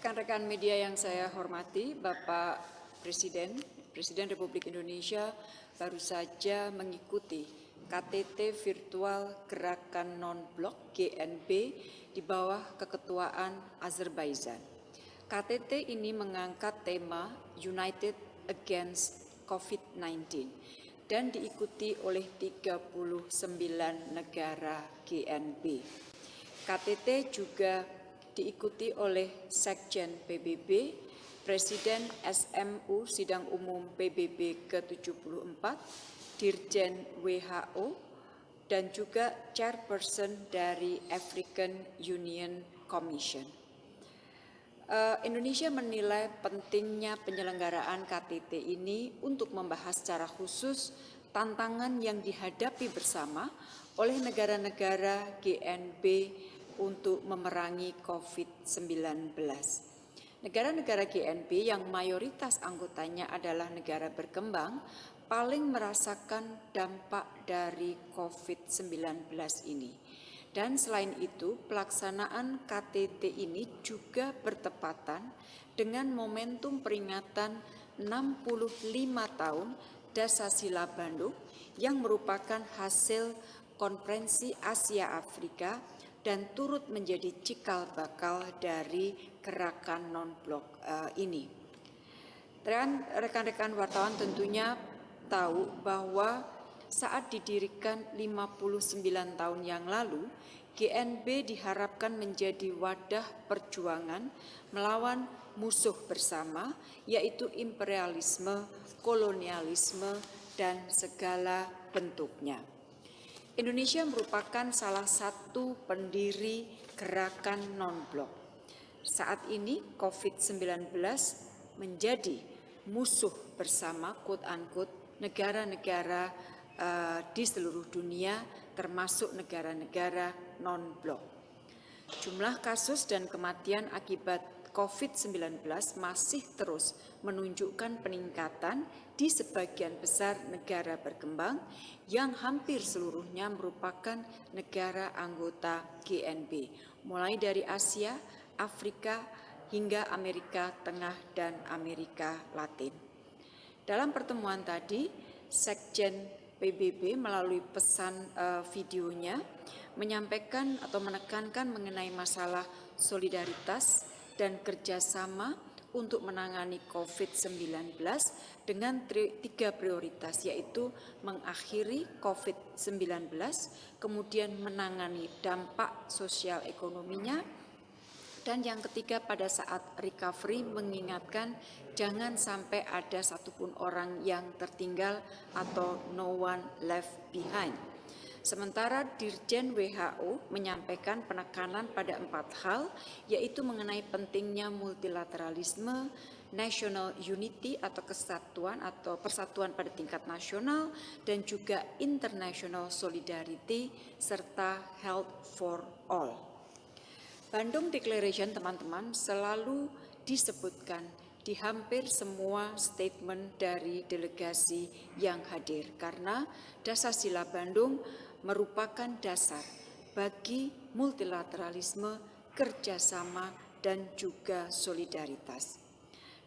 Rekan-rekan media yang saya hormati, Bapak Presiden, Presiden Republik Indonesia baru saja mengikuti KTT virtual Gerakan Non-Blok GNB di bawah keketuaan Azerbaijan. KTT ini mengangkat tema United Against COVID-19 dan diikuti oleh 39 negara GNB. KTT juga diikuti oleh Sekjen PBB, Presiden SMU Sidang Umum PBB ke-74, Dirjen WHO, dan juga Chairperson dari African Union Commission. Uh, Indonesia menilai pentingnya penyelenggaraan KTT ini untuk membahas secara khusus tantangan yang dihadapi bersama oleh negara-negara GNB untuk memerangi COVID-19. Negara-negara GNB yang mayoritas anggotanya adalah negara berkembang paling merasakan dampak dari COVID-19 ini. Dan selain itu, pelaksanaan KTT ini juga bertepatan dengan momentum peringatan 65 tahun Dasasila Bandung yang merupakan hasil konferensi Asia Afrika dan turut menjadi cikal bakal dari gerakan non-blok uh, ini. Rekan-rekan wartawan tentunya tahu bahwa saat didirikan 59 tahun yang lalu, GNB diharapkan menjadi wadah perjuangan melawan musuh bersama, yaitu imperialisme, kolonialisme, dan segala bentuknya. Indonesia merupakan salah satu pendiri gerakan non-blok. Saat ini COVID-19 menjadi musuh bersama quote-unquote negara-negara uh, di seluruh dunia termasuk negara-negara non-blok. Jumlah kasus dan kematian akibat COVID-19 masih terus menunjukkan peningkatan di sebagian besar negara berkembang yang hampir seluruhnya merupakan negara anggota GNB, mulai dari Asia, Afrika, hingga Amerika Tengah dan Amerika Latin. Dalam pertemuan tadi, Sekjen PBB melalui pesan uh, videonya menyampaikan atau menekankan mengenai masalah solidaritas dan kerjasama untuk menangani COVID-19 dengan tiga prioritas yaitu mengakhiri COVID-19, kemudian menangani dampak sosial ekonominya, dan yang ketiga pada saat recovery mengingatkan jangan sampai ada satupun orang yang tertinggal atau no one left behind. Sementara Dirjen WHO menyampaikan penekanan pada empat hal, yaitu mengenai pentingnya multilateralisme, national unity atau kesatuan atau persatuan pada tingkat nasional, dan juga international solidarity, serta health for all. Bandung Declaration teman-teman selalu disebutkan di hampir semua statement dari delegasi yang hadir karena dasar sila Bandung merupakan dasar bagi multilateralisme, kerjasama, dan juga solidaritas.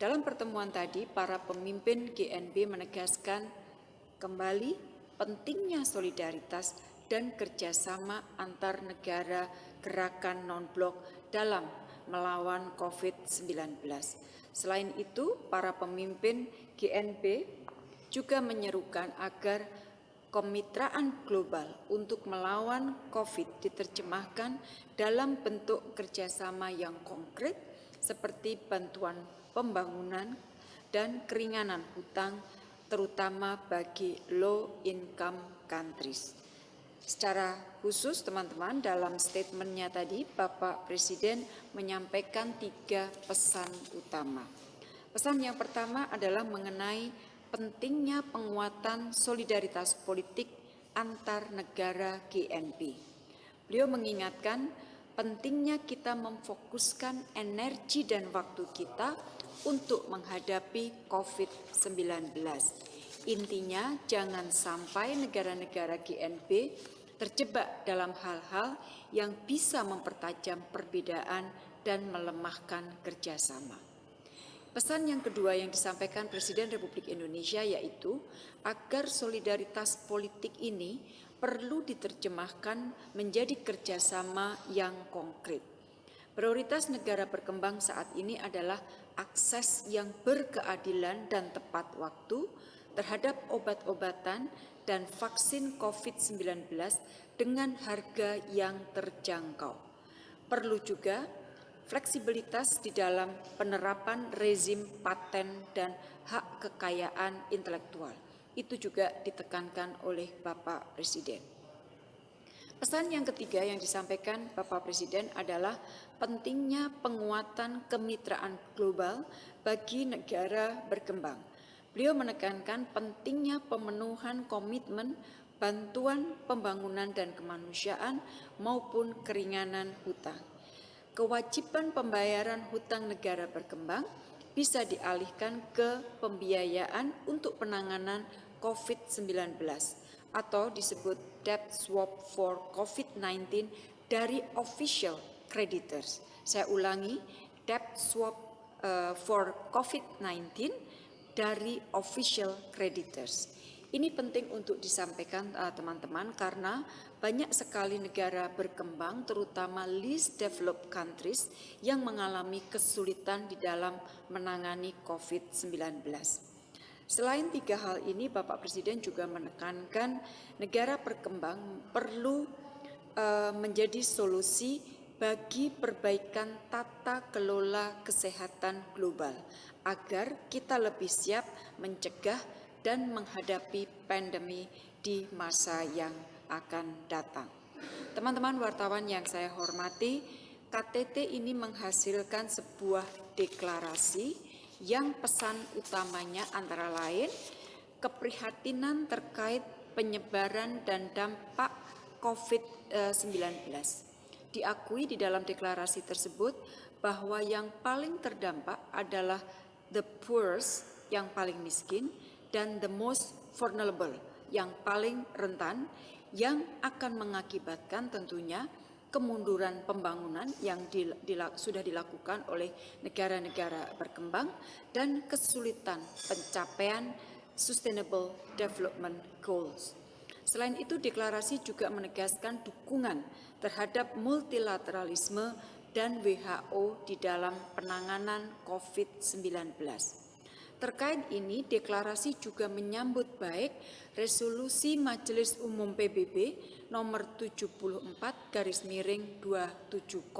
Dalam pertemuan tadi, para pemimpin GNB menegaskan kembali pentingnya solidaritas dan kerjasama antar negara gerakan non-blok dalam melawan COVID-19. Selain itu, para pemimpin GNB juga menyerukan agar kemitraan global untuk melawan COVID diterjemahkan dalam bentuk kerjasama yang konkret seperti bantuan pembangunan dan keringanan hutang terutama bagi low income countries. Secara khusus teman-teman dalam statementnya tadi Bapak Presiden menyampaikan tiga pesan utama. Pesan yang pertama adalah mengenai pentingnya penguatan solidaritas politik antar negara GNP. Beliau mengingatkan pentingnya kita memfokuskan energi dan waktu kita untuk menghadapi COVID-19 Intinya jangan sampai negara-negara GNB terjebak dalam hal-hal yang bisa mempertajam perbedaan dan melemahkan kerjasama. Pesan yang kedua yang disampaikan Presiden Republik Indonesia yaitu agar solidaritas politik ini perlu diterjemahkan menjadi kerjasama yang konkret. Prioritas negara berkembang saat ini adalah akses yang berkeadilan dan tepat waktu terhadap obat-obatan dan vaksin COVID-19 dengan harga yang terjangkau. Perlu juga fleksibilitas di dalam penerapan rezim paten dan hak kekayaan intelektual itu juga ditekankan oleh Bapak Presiden. Pesan yang ketiga yang disampaikan Bapak Presiden adalah pentingnya penguatan kemitraan global bagi negara berkembang. Beliau menekankan pentingnya pemenuhan komitmen bantuan pembangunan dan kemanusiaan maupun keringanan hutang. Kewajiban pembayaran hutang negara berkembang bisa dialihkan ke pembiayaan untuk penanganan COVID-19 atau disebut debt swap for COVID-19 dari official creditors. Saya ulangi, debt swap uh, for COVID-19 dari official creditors. Ini penting untuk disampaikan eh, teman-teman uh, karena banyak sekali negara berkembang terutama least developed countries yang mengalami kesulitan di dalam menangani COVID-19. Selain tiga hal ini, Bapak Presiden juga menekankan negara berkembang perlu uh, menjadi solusi bagi perbaikan tata kelola kesehatan global agar kita lebih siap mencegah dan menghadapi pandemi di masa yang akan datang. Teman-teman wartawan yang saya hormati, KTT ini menghasilkan sebuah deklarasi yang pesan utamanya antara lain keprihatinan terkait penyebaran dan dampak COVID-19. Diakui di dalam deklarasi tersebut bahwa yang paling terdampak adalah the poorest, yang paling miskin, dan the most vulnerable yang paling rentan yang akan mengakibatkan tentunya kemunduran pembangunan yang dilak, sudah dilakukan oleh negara-negara berkembang dan kesulitan pencapaian Sustainable Development Goals. Selain itu, deklarasi juga menegaskan dukungan terhadap multilateralisme dan WHO di dalam penanganan COVID-19. Terkait ini, deklarasi juga menyambut baik resolusi Majelis Umum PBB nomor 74 garis miring 270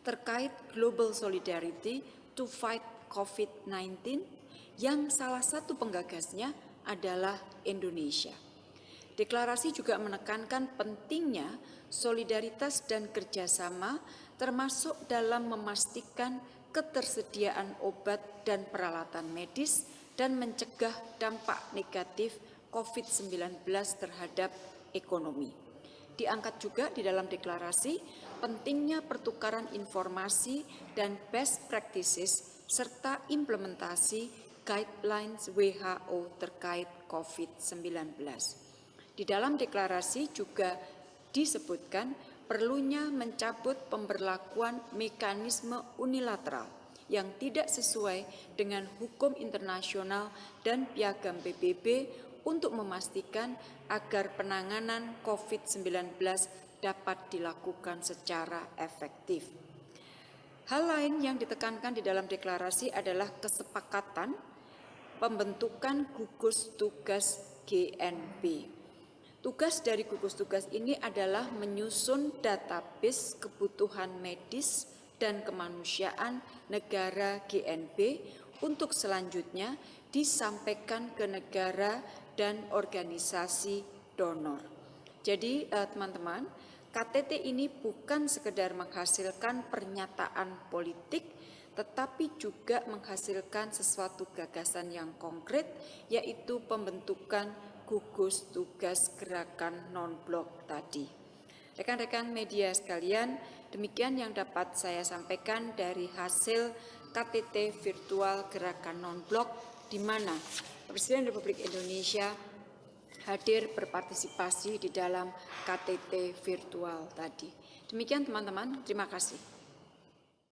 terkait Global Solidarity to Fight COVID-19 yang salah satu penggagasnya adalah Indonesia. Deklarasi juga menekankan pentingnya solidaritas dan kerjasama termasuk dalam memastikan ketersediaan obat dan peralatan medis dan mencegah dampak negatif COVID-19 terhadap ekonomi. Diangkat juga di dalam deklarasi pentingnya pertukaran informasi dan best practices serta implementasi guidelines WHO terkait COVID-19. Di dalam deklarasi juga disebutkan perlunya mencabut pemberlakuan mekanisme unilateral yang tidak sesuai dengan hukum internasional dan piagam PBB untuk memastikan agar penanganan COVID-19 dapat dilakukan secara efektif. Hal lain yang ditekankan di dalam deklarasi adalah kesepakatan pembentukan gugus tugas GNB Tugas dari gugus tugas ini adalah menyusun database kebutuhan medis dan kemanusiaan negara GNB untuk selanjutnya disampaikan ke negara dan organisasi donor. Jadi eh, teman-teman, KTT ini bukan sekedar menghasilkan pernyataan politik, tetapi juga menghasilkan sesuatu gagasan yang konkret, yaitu pembentukan gugus tugas gerakan non-blok tadi. Rekan-rekan media sekalian, demikian yang dapat saya sampaikan dari hasil KTT virtual gerakan non-blok di mana Presiden Republik Indonesia hadir berpartisipasi di dalam KTT virtual tadi. Demikian teman-teman, terima kasih.